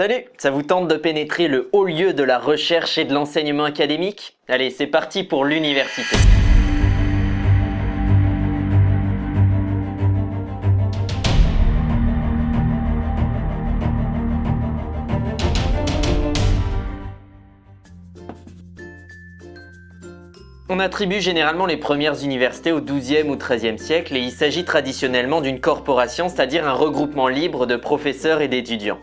Salut Ça vous tente de pénétrer le haut lieu de la recherche et de l'enseignement académique? Allez, c'est parti pour l'université On attribue généralement les premières universités au XIIe ou XIIIe siècle et il s'agit traditionnellement d'une corporation, c'est-à-dire un regroupement libre de professeurs et d'étudiants.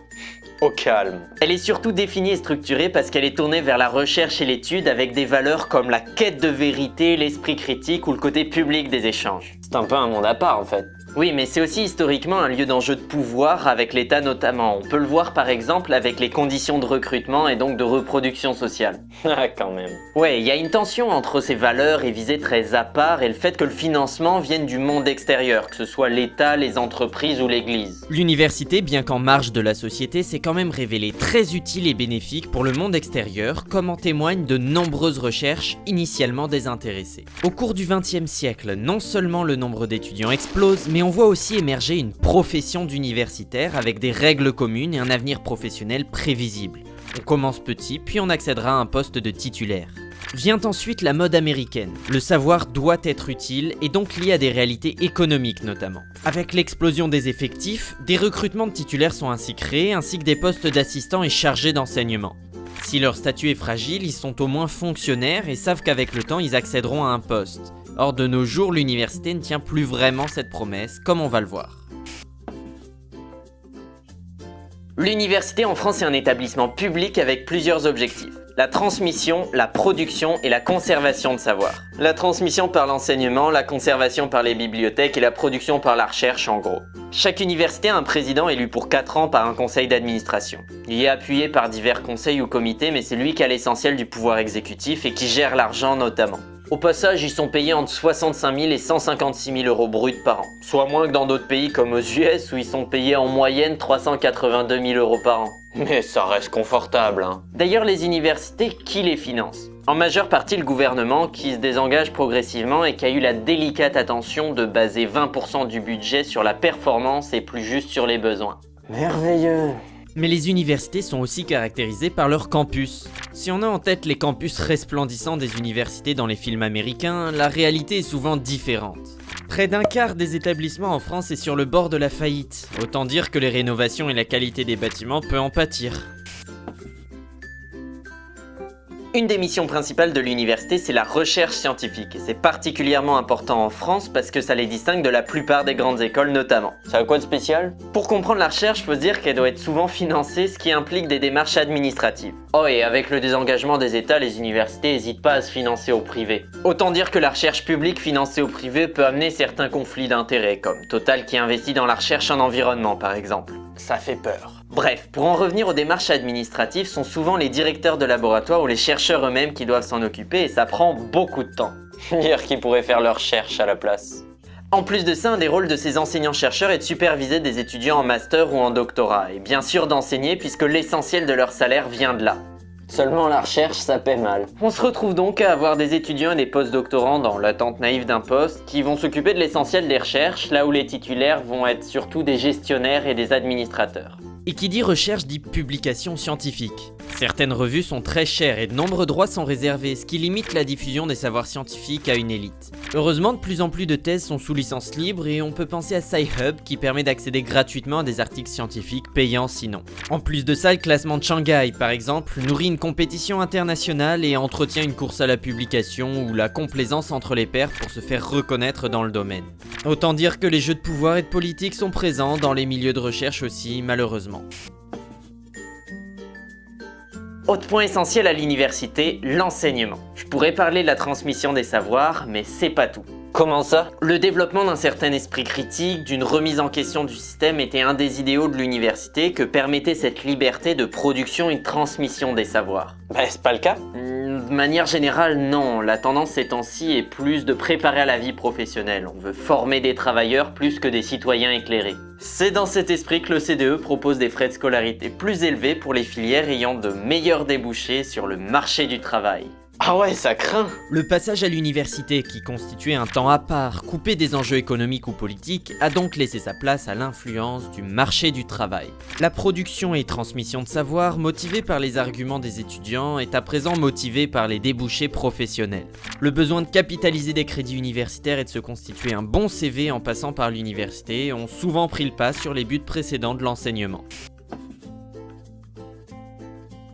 Au calme. Elle est surtout définie et structurée parce qu'elle est tournée vers la recherche et l'étude avec des valeurs comme la quête de vérité, l'esprit critique ou le côté public des échanges. C'est un peu un monde à part en fait. Oui, mais c'est aussi historiquement un lieu d'enjeu de pouvoir avec l'État notamment. On peut le voir par exemple avec les conditions de recrutement et donc de reproduction sociale. Ah quand même. Ouais, il y a une tension entre ces valeurs et visées très à part et le fait que le financement vienne du monde extérieur, que ce soit l'État, les entreprises ou l'Église. L'université, bien qu'en marge de la société, s'est quand même révélée très utile et bénéfique pour le monde extérieur, comme en témoignent de nombreuses recherches initialement désintéressées. Au cours du XXe siècle, non seulement le nombre d'étudiants explose, mais on voit aussi émerger une profession d'universitaire avec des règles communes et un avenir professionnel prévisible. On commence petit, puis on accédera à un poste de titulaire. Vient ensuite la mode américaine. Le savoir doit être utile et donc lié à des réalités économiques notamment. Avec l'explosion des effectifs, des recrutements de titulaires sont ainsi créés ainsi que des postes d'assistants et chargés d'enseignement. Si leur statut est fragile, ils sont au moins fonctionnaires et savent qu'avec le temps ils accéderont à un poste. Or de nos jours, l'université ne tient plus vraiment cette promesse, comme on va le voir. L'université en France est un établissement public avec plusieurs objectifs. La transmission, la production et la conservation de savoir. La transmission par l'enseignement, la conservation par les bibliothèques et la production par la recherche en gros. Chaque université a un président élu pour 4 ans par un conseil d'administration. Il est appuyé par divers conseils ou comités mais c'est lui qui a l'essentiel du pouvoir exécutif et qui gère l'argent notamment. Au passage, ils sont payés entre 65 000 et 156 000 euros bruts par an, soit moins que dans d'autres pays comme aux US où ils sont payés en moyenne 382 000 euros par an. Mais ça reste confortable hein. D'ailleurs, les universités, qui les financent? En majeure partie le gouvernement qui se désengage progressivement et qui a eu la délicate attention de baser 20% du budget sur la performance et plus juste sur les besoins. Merveilleux mais les universités sont aussi caractérisées par leur campus. Si on a en tête les campus resplendissants des universités dans les films américains, la réalité est souvent différente. Près d'un quart des établissements en France est sur le bord de la faillite, autant dire que les rénovations et la qualité des bâtiments peut en pâtir. Une des missions principales de l'université, c'est la recherche scientifique. Et c'est particulièrement important en France parce que ça les distingue de la plupart des grandes écoles notamment. Ça a quoi de spécial? Pour comprendre la recherche, faut se dire qu'elle doit être souvent financée, ce qui implique des démarches administratives. Oh et avec le désengagement des États, les universités n'hésitent pas à se financer au privé. Autant dire que la recherche publique financée au privé peut amener certains conflits d'intérêts, comme Total qui investit dans la recherche en environnement par exemple. Ça fait peur. Bref, pour en revenir aux démarches administratives, sont souvent les directeurs de laboratoire ou les chercheurs eux-mêmes qui doivent s'en occuper et ça prend beaucoup de temps. Dire qu'ils pourraient faire leur recherche à la place. En plus de ça, un des rôles de ces enseignants-chercheurs est de superviser des étudiants en master ou en doctorat, et bien sûr d'enseigner puisque l'essentiel de leur salaire vient de là. Seulement la recherche, ça paie mal. On se retrouve donc à avoir des étudiants et des post-doctorants dans l'attente naïve d'un poste qui vont s'occuper de l'essentiel des recherches, là où les titulaires vont être surtout des gestionnaires et des administrateurs. Et qui dit recherche dit publication scientifique. Certaines revues sont très chères et de nombreux droits sont réservés, ce qui limite la diffusion des savoirs scientifiques à une élite. Heureusement, de plus en plus de thèses sont sous licence libre et on peut penser à SciHub qui permet d'accéder gratuitement à des articles scientifiques payants sinon. En plus de ça, le classement de Shanghai, par exemple, nourrit une compétition internationale et entretient une course à la publication ou la complaisance entre les pairs pour se faire reconnaître dans le domaine. Autant dire que les jeux de pouvoir et de politique sont présents dans les milieux de recherche aussi, malheureusement. Autre point essentiel à l'université, l'enseignement. Je pourrais parler de la transmission des savoirs, mais c'est pas tout. Comment ça? Le développement d'un certain esprit critique, d'une remise en question du système était un des idéaux de l'université que permettait cette liberté de production et de transmission des savoirs. Bah c'est pas le cas De manière générale, non. La tendance ces temps-ci est plus de préparer à la vie professionnelle. On veut former des travailleurs plus que des citoyens éclairés. C'est dans cet esprit que le CDE propose des frais de scolarité plus élevés pour les filières ayant de meilleurs débouchés sur le marché du travail. Ah ouais, ça craint Le passage à l'université, qui constituait un temps à part, coupé des enjeux économiques ou politiques, a donc laissé sa place à l'influence du marché du travail. La production et transmission de savoir, motivée par les arguments des étudiants, est à présent motivée par les débouchés professionnels. Le besoin de capitaliser des crédits universitaires et de se constituer un bon CV en passant par l'université ont souvent pris le pas sur les buts précédents de l'enseignement.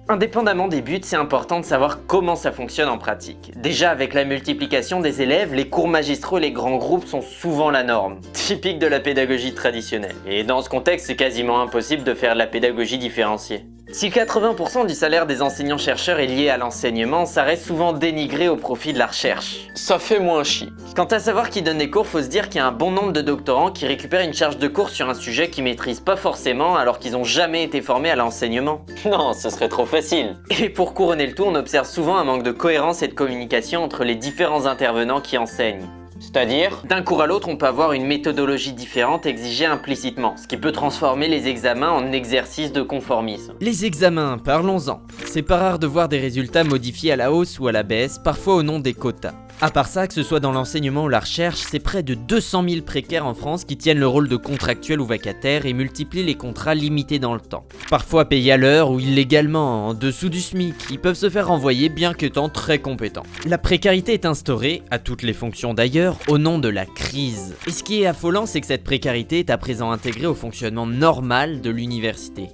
Indépendamment des buts, c'est important de savoir comment ça fonctionne en pratique. Déjà, avec la multiplication des élèves, les cours magistraux et les grands groupes sont souvent la norme, typique de la pédagogie traditionnelle. Et dans ce contexte, c'est quasiment impossible de faire de la pédagogie différenciée. Si 80% du salaire des enseignants-chercheurs est lié à l'enseignement, ça reste souvent dénigré au profit de la recherche. Ça fait moins chier. Quant à savoir qui donne les cours, faut se dire qu'il y a un bon nombre de doctorants qui récupèrent une charge de cours sur un sujet qu'ils maîtrisent pas forcément alors qu'ils ont jamais été formés à l'enseignement. Non, ce serait trop facile. Et pour couronner le tout, on observe souvent un manque de cohérence et de communication entre les différents intervenants qui enseignent. C'est-à-dire D'un cours à l'autre, on peut avoir une méthodologie différente exigée implicitement, ce qui peut transformer les examens en exercice de conformisme. Les examens, parlons-en. C'est pas rare de voir des résultats modifiés à la hausse ou à la baisse, parfois au nom des quotas. À part ça, que ce soit dans l'enseignement ou la recherche, c'est près de 200 000 précaires en France qui tiennent le rôle de contractuels ou vacataires et multiplient les contrats limités dans le temps. Parfois payés à l'heure ou illégalement, en dessous du SMIC, ils peuvent se faire renvoyer bien qu'étant très compétents. La précarité est instaurée, à toutes les fonctions d'ailleurs, au nom de la crise. Et ce qui est affolant, c'est que cette précarité est à présent intégrée au fonctionnement normal de l'université.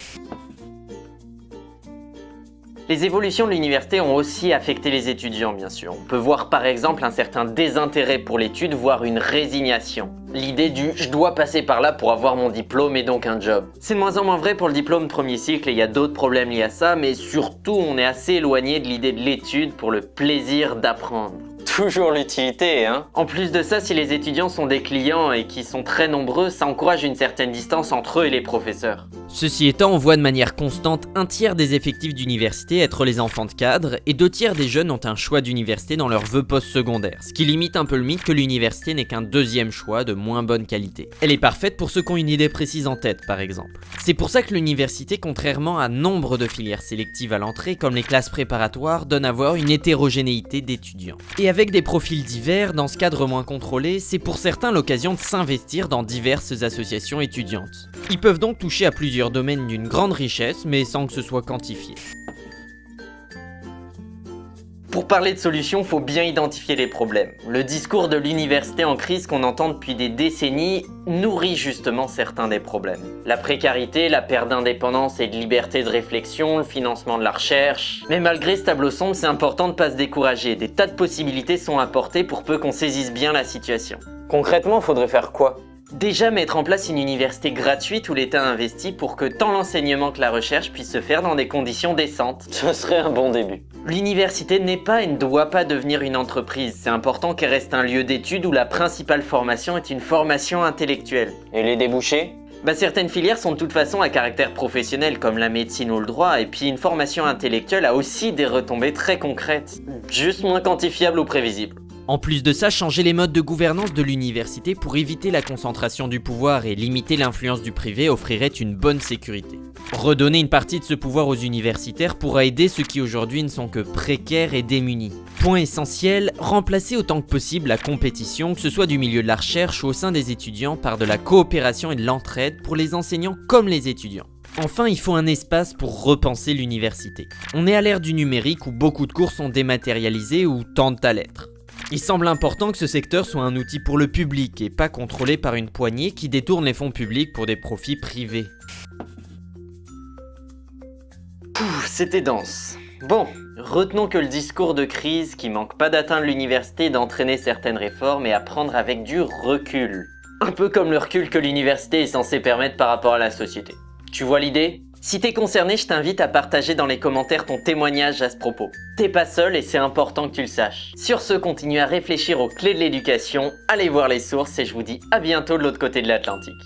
Les évolutions de l'université ont aussi affecté les étudiants, bien sûr. On peut voir par exemple un certain désintérêt pour l'étude, voire une résignation. L'idée du « je dois passer par là pour avoir mon diplôme et donc un job ». C'est de moins en moins vrai pour le diplôme premier cycle et il y a d'autres problèmes liés à ça, mais surtout on est assez éloigné de l'idée de l'étude pour le plaisir d'apprendre. Toujours l'utilité, hein En plus de ça, si les étudiants sont des clients et qui sont très nombreux, ça encourage une certaine distance entre eux et les professeurs. Ceci étant, on voit de manière constante un tiers des effectifs d'université être les enfants de cadre et deux tiers des jeunes ont un choix d'université dans leur vœu post-secondaire, ce qui limite un peu le mythe que l'université n'est qu'un deuxième choix de moins bonne qualité. Elle est parfaite pour ceux qui ont une idée précise en tête, par exemple. C'est pour ça que l'université, contrairement à nombre de filières sélectives à l'entrée, comme les classes préparatoires, donne à voir une hétérogénéité d'étudiants. Et avec des profils divers, dans ce cadre moins contrôlé, c'est pour certains l'occasion de s'investir dans diverses associations étudiantes. Ils peuvent donc toucher à plusieurs domaines d'une grande richesse, mais sans que ce soit quantifié. Pour parler de solutions, faut bien identifier les problèmes. Le discours de l'université en crise qu'on entend depuis des décennies nourrit justement certains des problèmes. La précarité, la perte d'indépendance et de liberté de réflexion, le financement de la recherche... Mais malgré ce tableau sombre, c'est important de pas se décourager. Des tas de possibilités sont apportées pour peu qu'on saisisse bien la situation. Concrètement, faudrait faire quoi? Déjà mettre en place une université gratuite où l'État investit pour que tant l'enseignement que la recherche puissent se faire dans des conditions décentes. Ce serait un bon début. L'université n'est pas et ne doit pas devenir une entreprise. C'est important qu'elle reste un lieu d'étude où la principale formation est une formation intellectuelle. Et les débouchés? Bah, certaines filières sont de toute façon à caractère professionnel comme la médecine ou le droit et puis une formation intellectuelle a aussi des retombées très concrètes, juste moins quantifiables ou prévisibles. En plus de ça, changer les modes de gouvernance de l'université pour éviter la concentration du pouvoir et limiter l'influence du privé offrirait une bonne sécurité. Redonner une partie de ce pouvoir aux universitaires pourra aider ceux qui aujourd'hui ne sont que précaires et démunis. Point essentiel, remplacer autant que possible la compétition, que ce soit du milieu de la recherche ou au sein des étudiants, par de la coopération et de l'entraide pour les enseignants comme les étudiants. Enfin, il faut un espace pour repenser l'université. On est à l'ère du numérique où beaucoup de cours sont dématérialisés ou tentent à l'être. Il semble important que ce secteur soit un outil pour le public et pas contrôlé par une poignée qui détourne les fonds publics pour des profits privés. C'était dense. Bon, retenons que le discours de crise qui manque pas d'atteindre l'université d'entraîner certaines réformes et à prendre avec du recul. Un peu comme le recul que l'université est censée permettre par rapport à la société. Tu vois l'idée? Si t'es concerné, je t'invite à partager dans les commentaires ton témoignage à ce propos. T'es pas seul et c'est important que tu le saches. Sur ce, continue à réfléchir aux clés de l'éducation, allez voir les sources et je vous dis à bientôt de l'autre côté de l'Atlantique.